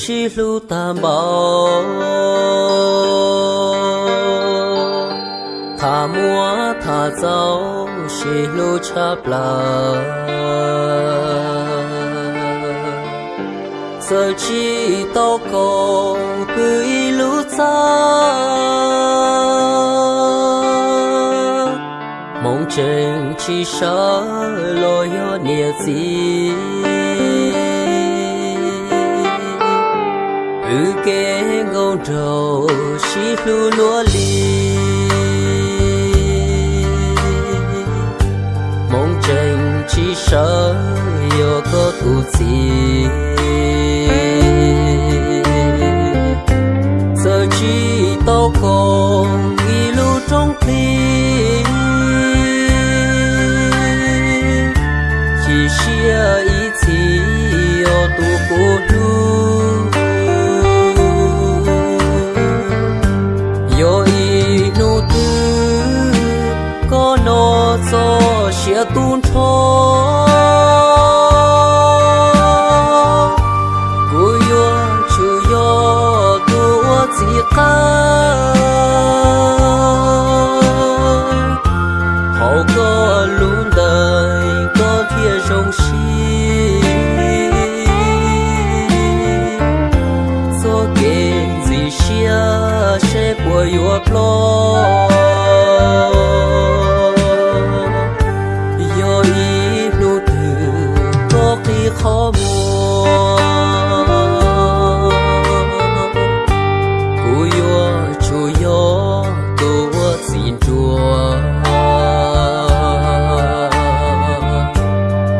shi lu ta bảo thả mua thả dấu shi lu cha là giờ chỉ tao cầu cứ lu xa mong chân chỉ sợ lo yo nia gì ư kê ngôn trầu, xí lu lúa li mong chân chỉ sợ yêu có tu gì của yo lo yo ý lu từ có khi khó mua cú yo chu yo tu xin chùa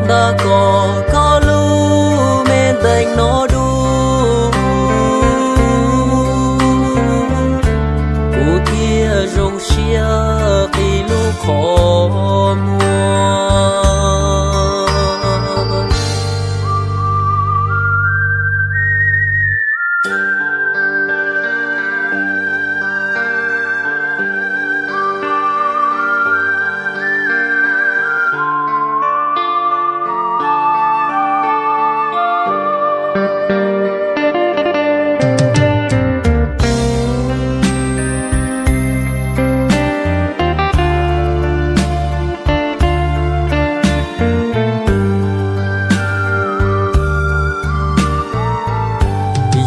đã có có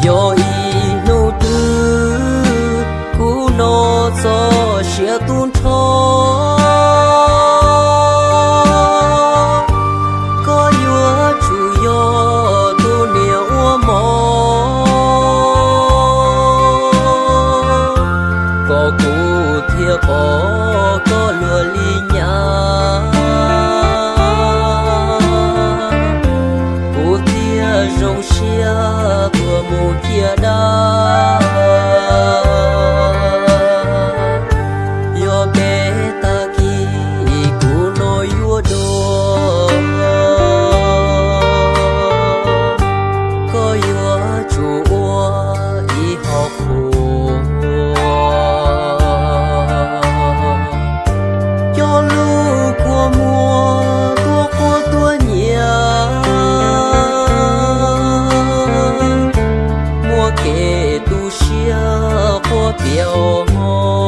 yo i nu tư cú nó cho xia tuôn cho. Mùa kể tu xia của biểu mò